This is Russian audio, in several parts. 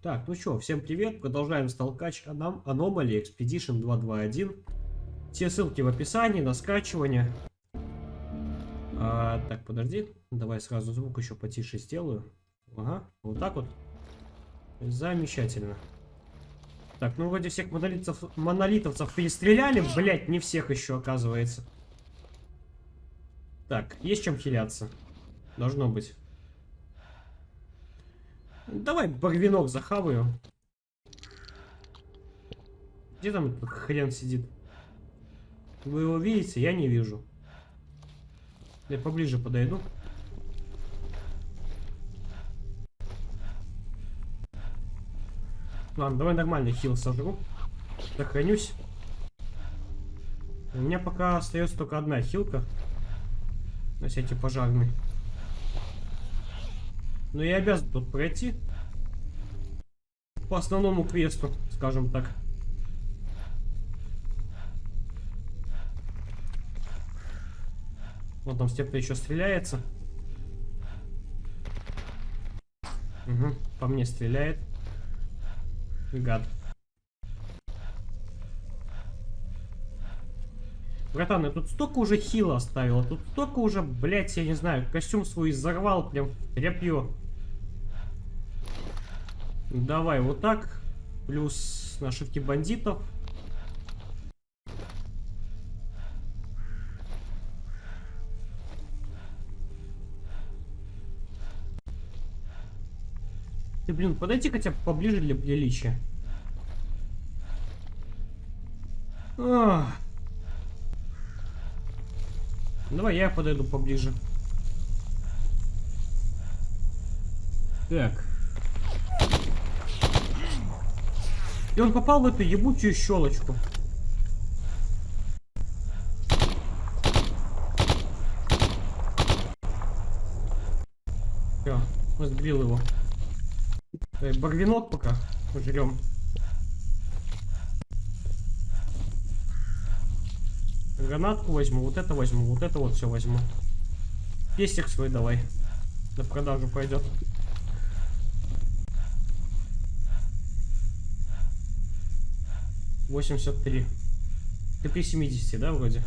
Так, ну что, всем привет. Продолжаем сталкач Anom Anomaly Expedition 221. Все ссылки в описании на скачивание. А, так, подожди. Давай сразу звук еще потише сделаю. Ага, вот так вот. Замечательно. Так, ну вроде всех монолитов, монолитовцев перестреляли. Блять, не всех еще оказывается. Так, есть чем хиляться. Должно быть. Давай барвинок захаваю. Где там этот хрен сидит? Вы его видите? Я не вижу. Я поближе подойду. Ладно, давай нормальный хил сожру. Сохранюсь. У меня пока остается только одна хилка. На всякий пожарный. Но я обязан тут пройти. По основному квесту, скажем так. Вот там степка еще стреляется. Угу, по мне стреляет. Гад. Братан, я тут столько уже хила оставил. Тут столько уже, блядь, я не знаю, костюм свой взорвал прям тряпье. Давай вот так. Плюс нашивки бандитов. Ты, блин, подойди хотя бы поближе для приличия. Ах. Давай я подойду поближе. Так. И он попал в эту ебучую щелочку. Все, сбил его. Так, барвинок пока пожрем. Гранатку возьму, вот это возьму, вот это вот все возьму. Пестик свой давай. На продажу пойдет. Восемьдесят три. Ты при 70, да, вроде?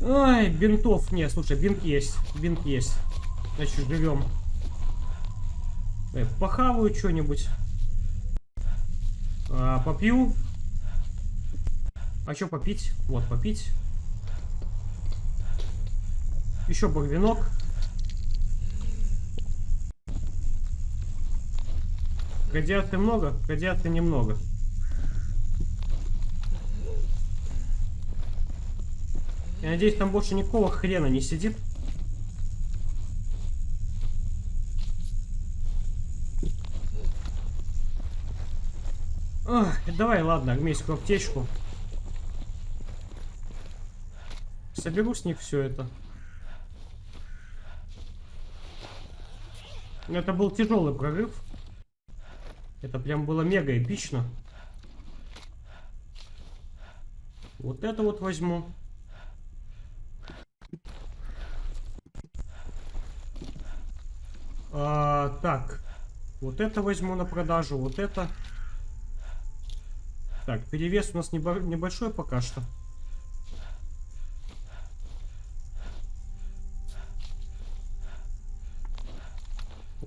Ай, бинтов. Не, слушай, бинт есть. Бинт есть. Значит, живем. Эй, похаваю что-нибудь. А, попью. А что попить? Вот, попить. Еще багвинок. Радиаты много, радиаты немного. Я надеюсь, там больше никакого хрена не сидит. Ох, давай, ладно, армейскую аптечку. Соберу с них все это. Это был тяжелый прорыв. Это прям было мега эпично. Вот это вот возьму. А, так. Вот это возьму на продажу. Вот это. Так, перевес у нас небольшой пока что.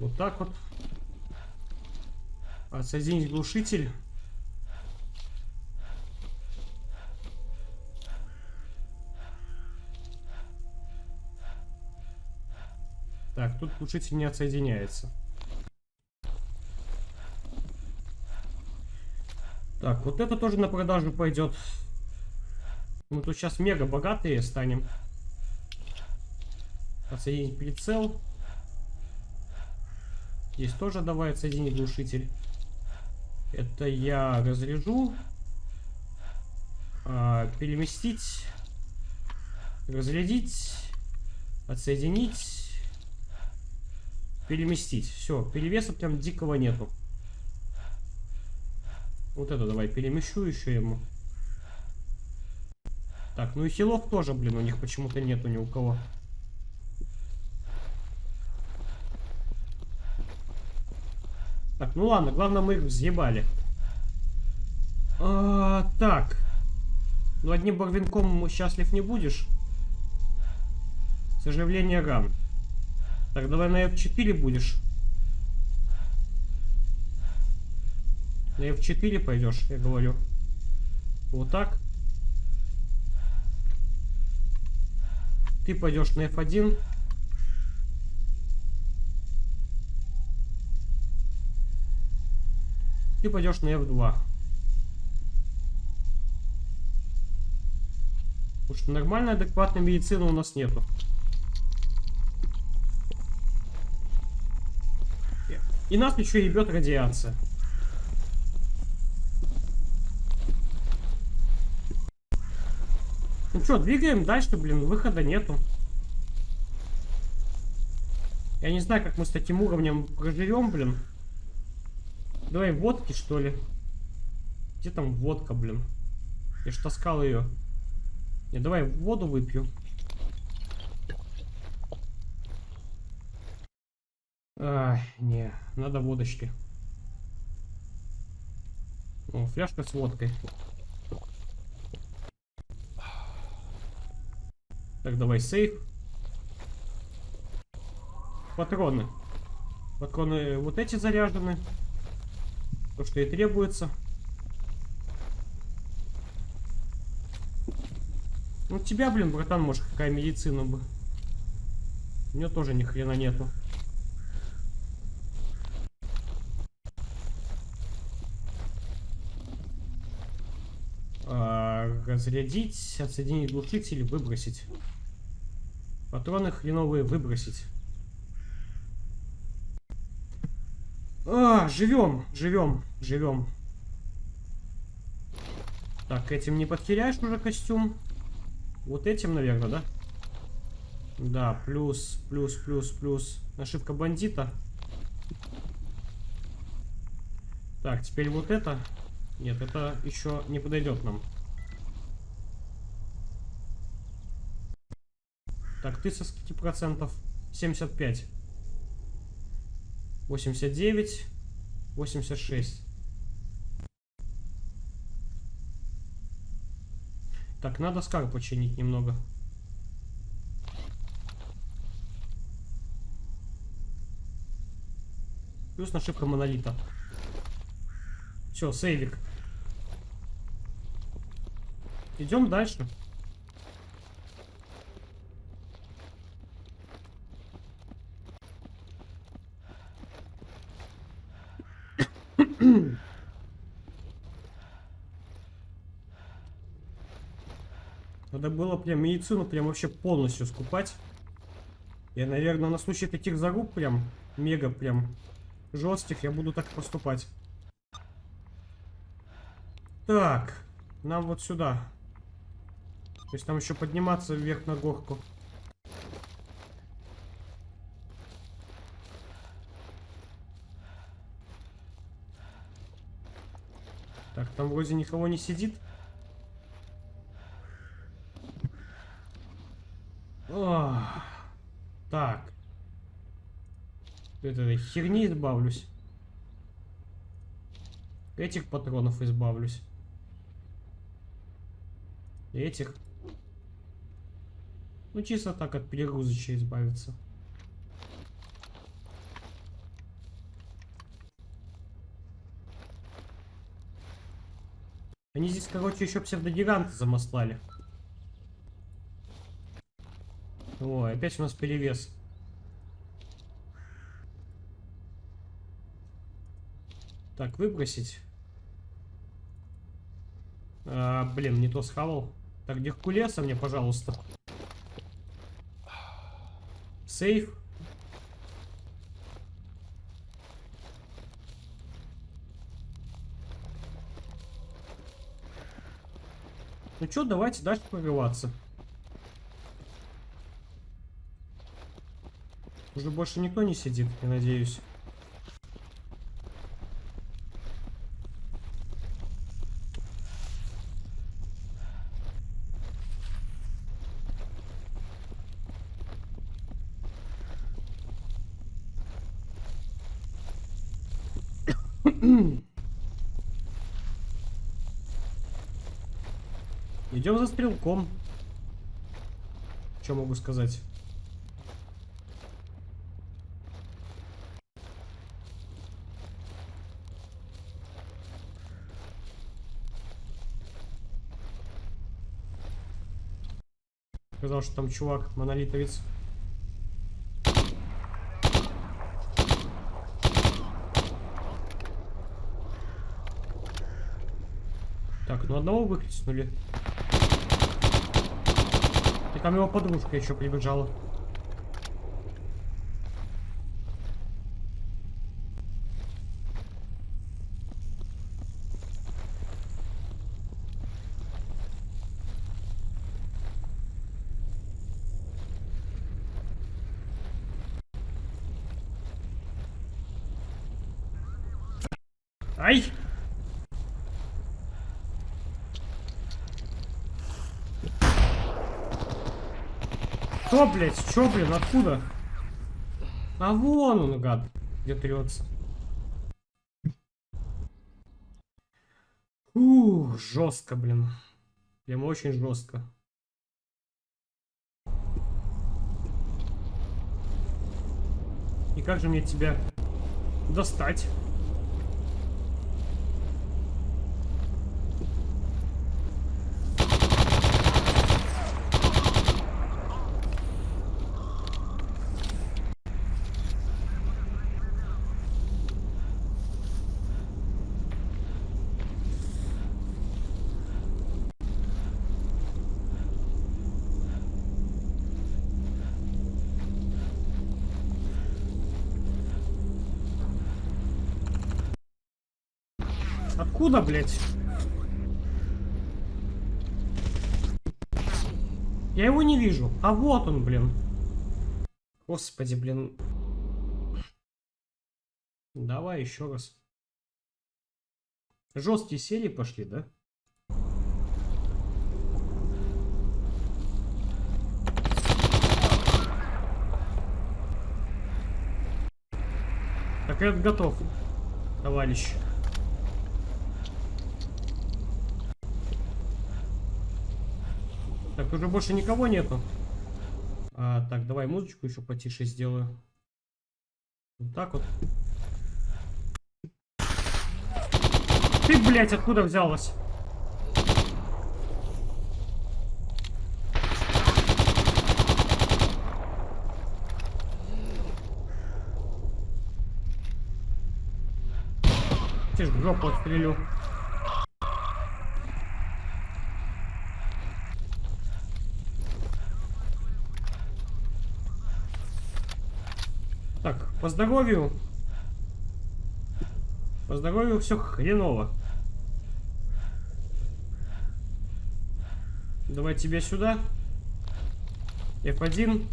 Вот так вот. Отсоединить глушитель. Так, тут глушитель не отсоединяется. Так, вот это тоже на продажу пойдет. Мы тут сейчас мега богатые станем. Отсоединить прицел. Здесь тоже давай отсоединить глушитель. Это я разряжу. А, переместить. Разрядить. Отсоединить. Переместить. Все, перевеса прям дикого нету. Вот это давай перемещу еще ему. Так, ну и хилов тоже, блин, у них почему-то нету ни у кого. Так, ну ладно, главное мы их взъебали. А, так. Ну одним барвинком счастлив не будешь. Сожаление ран. Так, давай на F4 будешь. На F4 пойдешь, я говорю. Вот так. Ты пойдешь на F1. Ты пойдешь на F2. Потому что нормальной, адекватной медицины у нас нету. И нас еще ебет радиация. Ну что, двигаем дальше, блин, выхода нету. Я не знаю, как мы с таким уровнем проживем, блин. Давай водки, что ли? Где там водка, блин? Я ж таскал ее. Не, давай воду выпью. Ай, не, надо водочки. О, фляжка с водкой. Так, давай сейф. Патроны. Патроны вот эти заряжены. То, что и требуется. Ну, тебя, блин, братан, может, какая медицина бы. У нее тоже ни хрена нету. А, разрядить, отсоединить глушитель, выбросить. Патроны хреновые выбросить. А, живем, живем, живем. Так, этим не потеряешь уже костюм. Вот этим, наверное, да? Да, плюс, плюс, плюс, плюс. Ошибка бандита. Так, теперь вот это. Нет, это еще не подойдет нам. Так, ты со скольки процентов? 75. 89. 86. Так, надо скар починить немного. Плюс нашивка монолита. Все, сейвик. Идем дальше. Надо было прям медицину прям вообще полностью скупать. Я, наверное, на случай таких заруб прям, мега прям жестких, я буду так поступать. Так, нам вот сюда. То есть там еще подниматься вверх на горку. Так, там вроде никого не сидит. Ох, так. Это херни избавлюсь. Этих патронов избавлюсь. Этих. Ну, чисто так от перегрузочи избавиться. Они здесь, короче, еще псевдогиганты замаслали. Ой, опять у нас перевес. Так, выбросить. А, блин, не то схавал. Так, Геркулеса мне, пожалуйста. Сейф. Ну что, давайте дальше прорываться. Уже больше никто не сидит, я надеюсь. Идем за стрелком. Что могу сказать? Сказал, что там чувак, монолитовец. Так, ну одного выхлестнули. Там его подружка еще прибежала. Ай! Что, блядь? Что, блин? Откуда? А вон он, гад, где трется. Ух, жестко, блин. Прям очень жестко. И как же мне тебя достать? Откуда, блядь? Я его не вижу. А вот он, блин. Господи, блин. Давай еще раз. Жесткие серии пошли, да? Так, я готов, товарищ. Так, уже больше никого нету. А, так, давай музычку еще потише сделаю. Вот так вот. Ты, блядь, откуда взялась? Ты ж жопу отстрелю. Так, по здоровью. По здоровью все хреново. Давай тебя сюда. F1.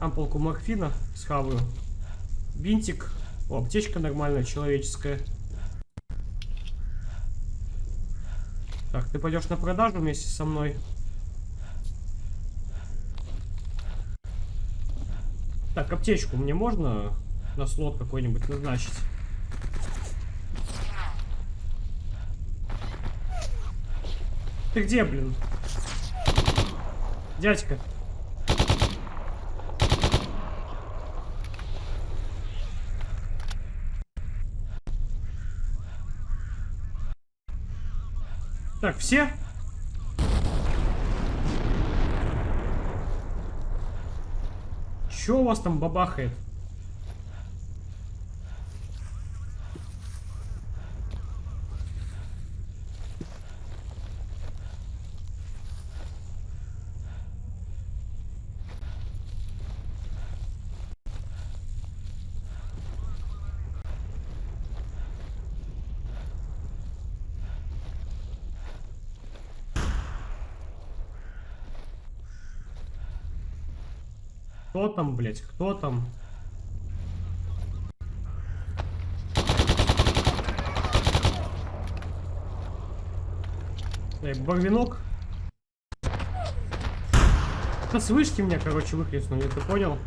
Ампулку морфина схаваю. Бинтик. О, аптечка нормальная, человеческая. Так, ты пойдешь на продажу вместе со мной. Так, аптечку мне можно на слот какой-нибудь назначить? Ты где, блин? Дядька. Так, все? Че у вас там бабахает? Кто там, блядь? Кто там? Так, барвинок. Да с вышки меня, короче, выхлестнули, ты понял?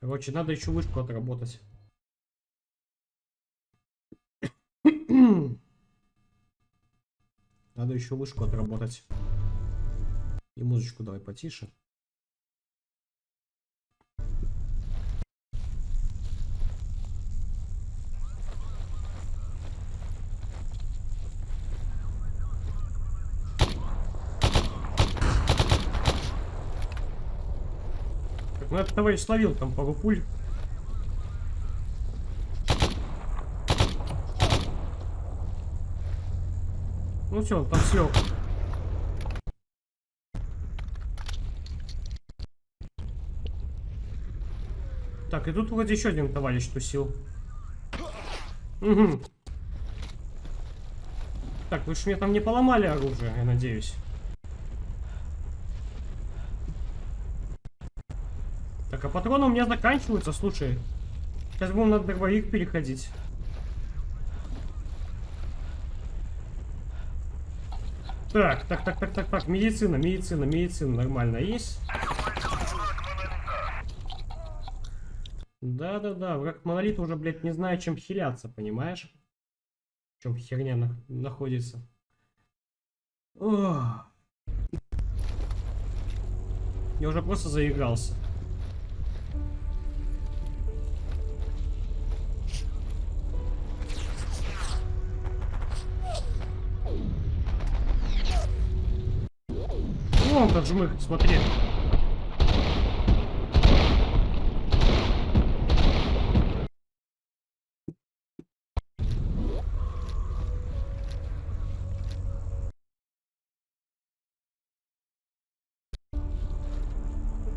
Короче, надо еще вышку отработать. Надо еще вышку отработать. И музычку давай потише. Так, ну этот товарищ словил там пару пуль. Ну все, он там слег. И тут вроде еще один товарищ тусил. Угу. Так, вы же мне там не поломали оружие, я надеюсь. Так, а патроны у меня заканчиваются, слушай. Сейчас будем на дробовик переходить. Так, так, так, так, так, так, медицина, медицина, медицина, нормально есть? Да-да-да, враг монолит уже, блядь, не знаю, чем хиляться, понимаешь? В чем херня на находится. Ох. Я уже просто заигрался. Вон как жмых, смотри.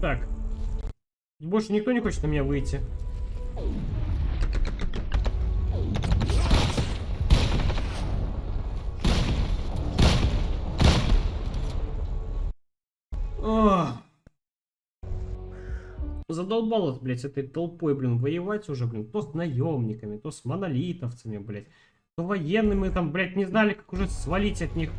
Так. Больше никто не хочет на меня выйти. Ох. Задолбало, блядь, этой толпой, блин, воевать уже, блин. То с наемниками, то с монолитовцами, блядь. То военными там, блядь, не знали, как уже свалить от них.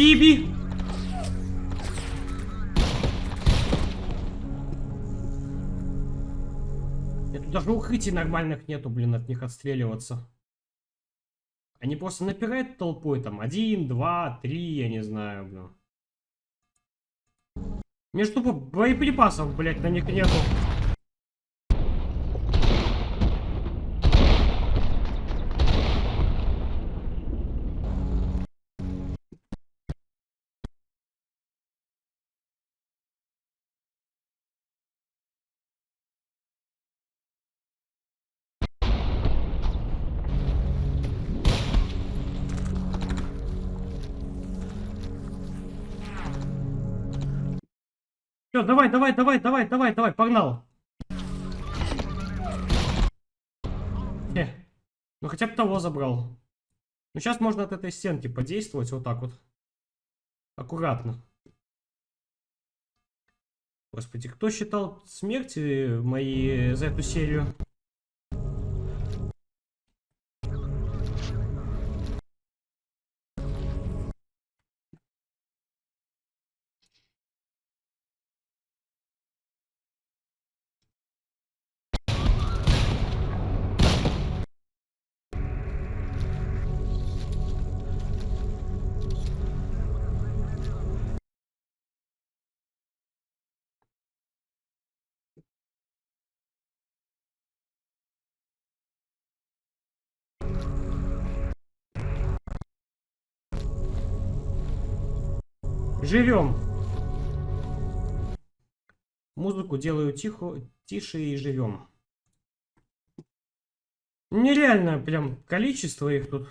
Биби! Это даже укрытий нормальных нету, блин, от них отстреливаться. Они просто напирают толпой, там, один, два, три, я не знаю, блин. Мне тупо боеприпасов, блядь, на них нету. Все, давай, давай, давай, давай, давай, давай, погнал. Э, ну хотя бы того забрал. Ну сейчас можно от этой стенки подействовать вот так вот. Аккуратно. Господи, кто считал смерти мои за эту серию? Живем. Музыку делаю тихо, тише и живем. Нереальное прям количество их тут.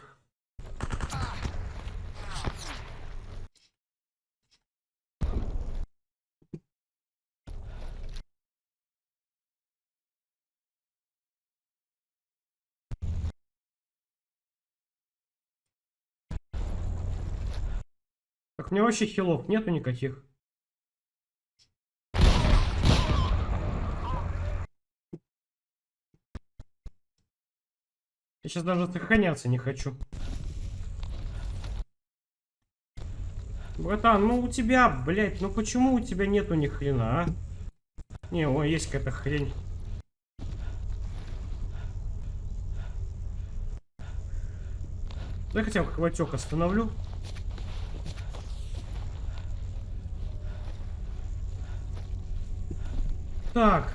У меня вообще хилов нету никаких. Я сейчас даже сохраняться не хочу. Братан, ну у тебя, блядь, ну почему у тебя нету ни хрена, а? Не, о, есть какая-то хрень. Да хотя бы хватек остановлю. Так,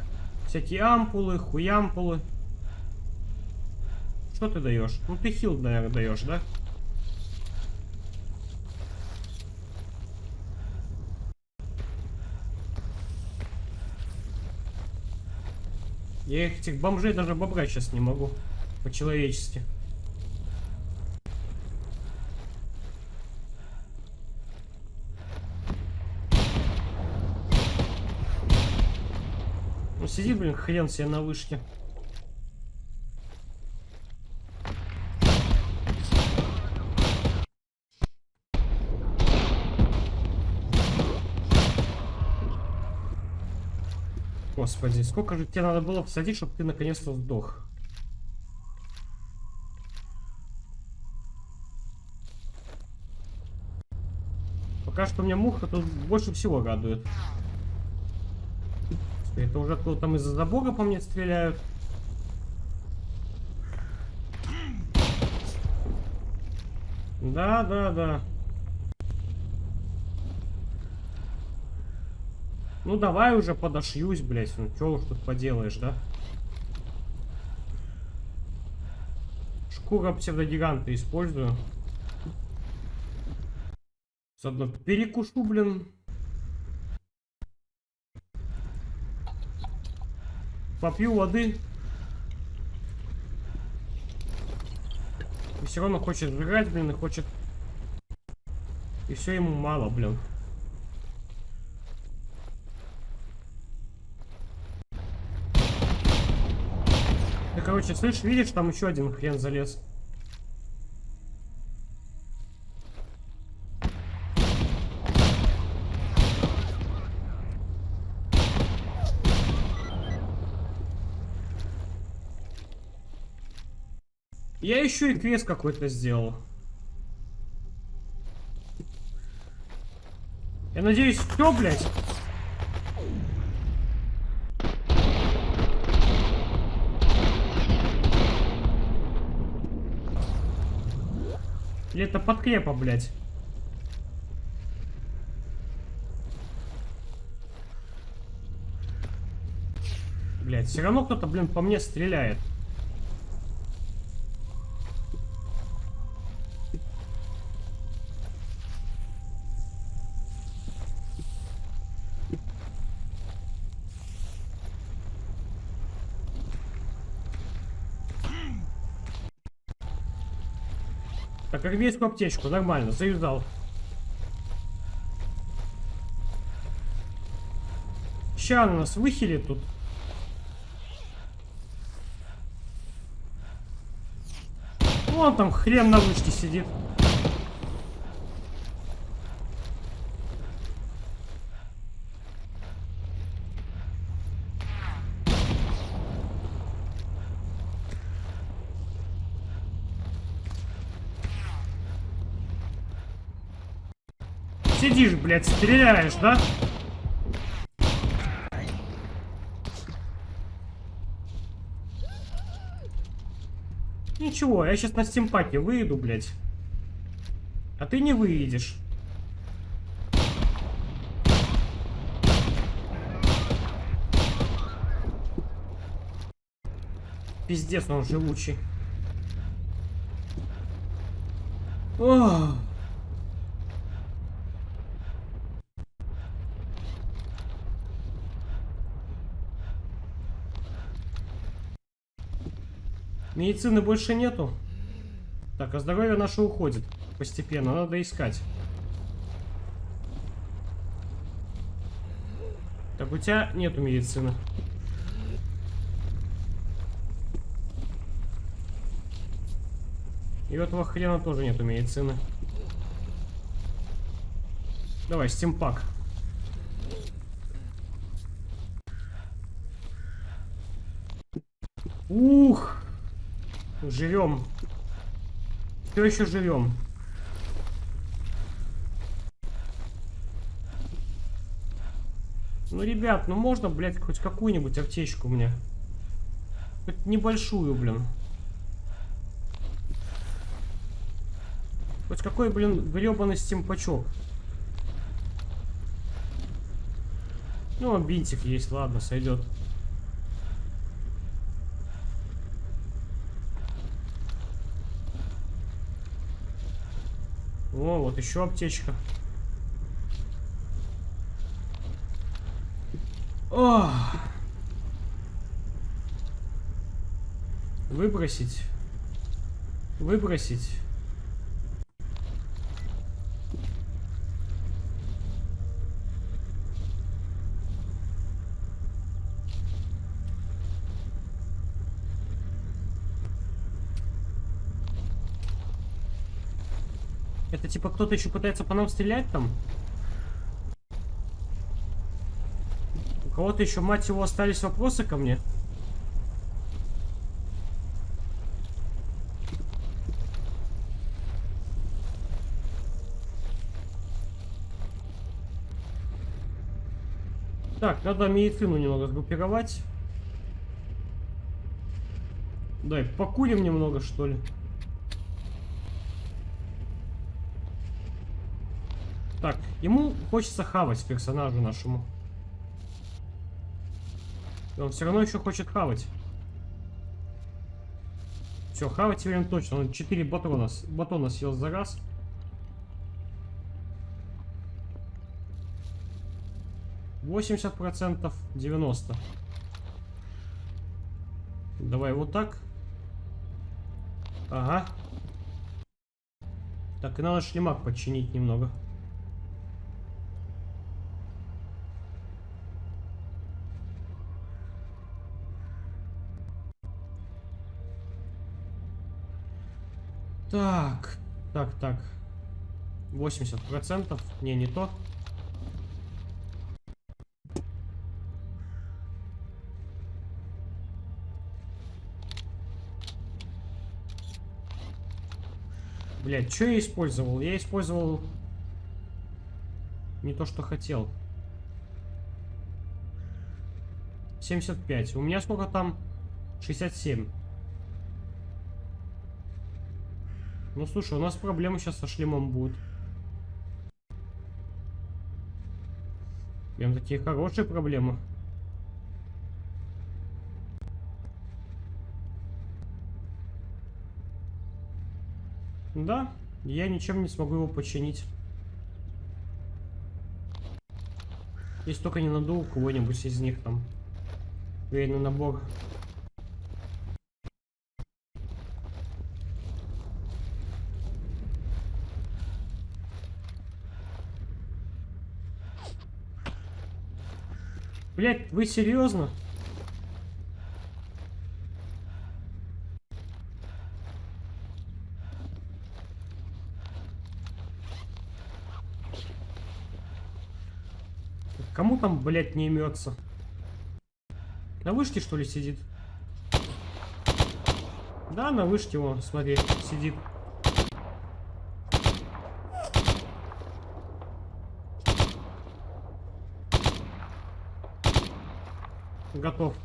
всякие ампулы, хуямпулы. Что ты даешь? Ну ты хил, наверное, даешь, да? Я этих бомжей даже бобрать сейчас не могу. По-человечески. Сидит, блин, хрен себе на вышке. Господи, сколько же тебе надо было посадить, чтобы ты наконец-то сдох? Пока что меня муха тут больше всего радует. Это уже кто там из-за забора по мне стреляют. Да, да, да. Ну давай уже подошьюсь, блядь. Ну что уж тут поделаешь, да? Шкура псевдогиганта использую. Заодно перекушу, блин. Попью воды. И все равно хочет жрать, блин, и хочет... И все ему мало, блин. короче, слышь, видишь, там еще один хрен залез. Я еще и квест какой-то сделал. Я надеюсь, все, блядь. Или это подкрепа, блядь? Блядь, все равно кто-то, блин, по мне стреляет. Так, армейскую аптечку, нормально, заюзал. Ща она нас выхилит тут. Вон там хрен на вышке сидит. Блядь, стреляешь, да? Ничего, я сейчас на стимпаке выйду, блядь. А ты не выйдешь. Пиздец, он живучий. Ох. Медицины больше нету. Так, а здоровье наше уходит постепенно. Надо искать. Так, у тебя нету медицины. И у этого хрена тоже нету медицины. Давай, стимпак. Ух! Живем. Все еще живем. Ну, ребят, ну можно, блядь, хоть какую-нибудь аптечку мне? Хоть небольшую, блин. Хоть какой, блин, гребаный стимпачок. Ну, бинтик есть, ладно, сойдет. О, вот еще аптечка. О! Выбросить. Выбросить. Это типа кто-то еще пытается по нам стрелять там? У кого-то еще, мать его, остались вопросы ко мне? Так, надо медицину немного сгруппировать. Дай, покурим немного, что ли. Так, ему хочется хавать персонажу нашему. И он все равно еще хочет хавать. Все, хавать время точно. Он 4 батона, батона съел за раз. Восемьдесят процентов, девяносто. Давай вот так. Ага. Так, и надо шлемак починить немного. Так, так, так. 80%. Не, не то. Блять, что я использовал? Я использовал не то, что хотел. 75. У меня сколько там? 67. Ну слушай, у нас проблемы сейчас со шлемом будут. Прям такие хорошие проблемы. Да, я ничем не смогу его починить. Если только не надул кого-нибудь из них там. Военный набор. Блять, вы серьезно? Кому там, блядь, не имется? На вышке, что ли, сидит? Да, на вышке он, смотри, сидит. Готов.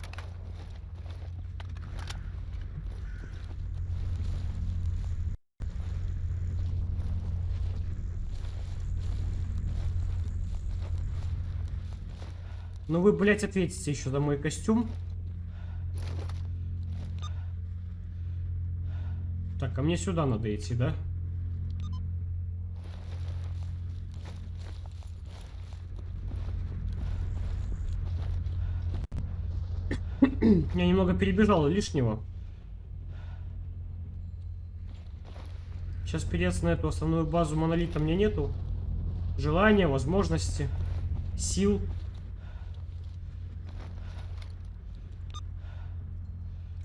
Ну вы, блядь, ответите еще за мой костюм. Так, а мне сюда надо идти, да? Я немного перебежал лишнего. Сейчас переться на эту основную базу монолита мне нету. Желания, возможности, сил.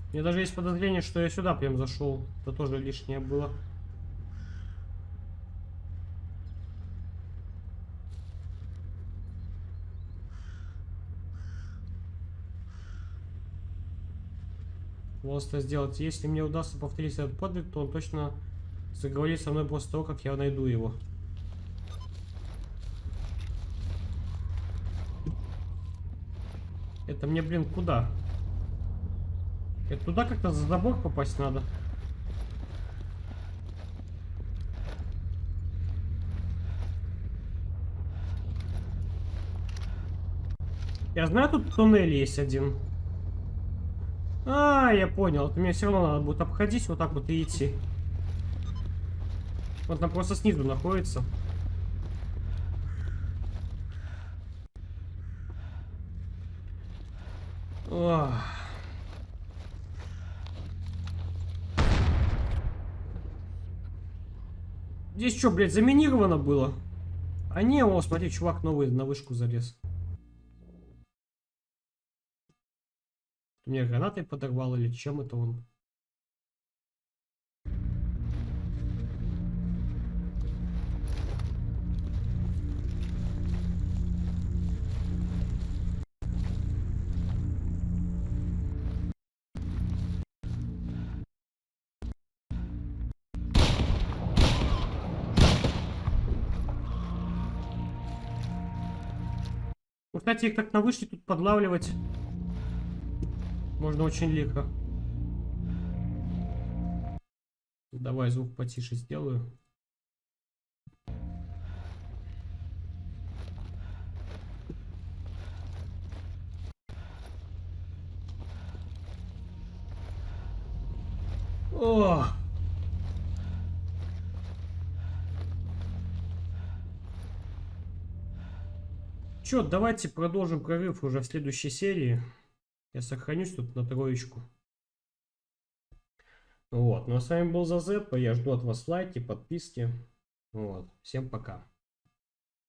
У меня даже есть подозрение, что я сюда прям зашел. Это тоже лишнее было. Просто сделать. Если мне удастся повторить этот подвиг, то он точно заговорит со мной после того, как я найду его. Это мне, блин, куда? Это туда как-то за забор попасть надо. Я знаю, тут туннель есть один. А, я понял. Это мне все равно надо будет обходить вот так вот и идти. Вот там просто снизу находится. Ох. Здесь что, блядь, заминировано было? А не, о, смотри, чувак новый на вышку залез. Мне гранатой подорвал или чем это он? Кстати, их так на вышке тут подлавливать можно очень легко. Давай звук потише сделаю. О! Чё, давайте продолжим прорыв уже в следующей серии. Я сохранюсь тут на троечку. Вот. Ну а с вами был Зазепа. Я жду от вас лайки, подписки. Вот. Всем пока.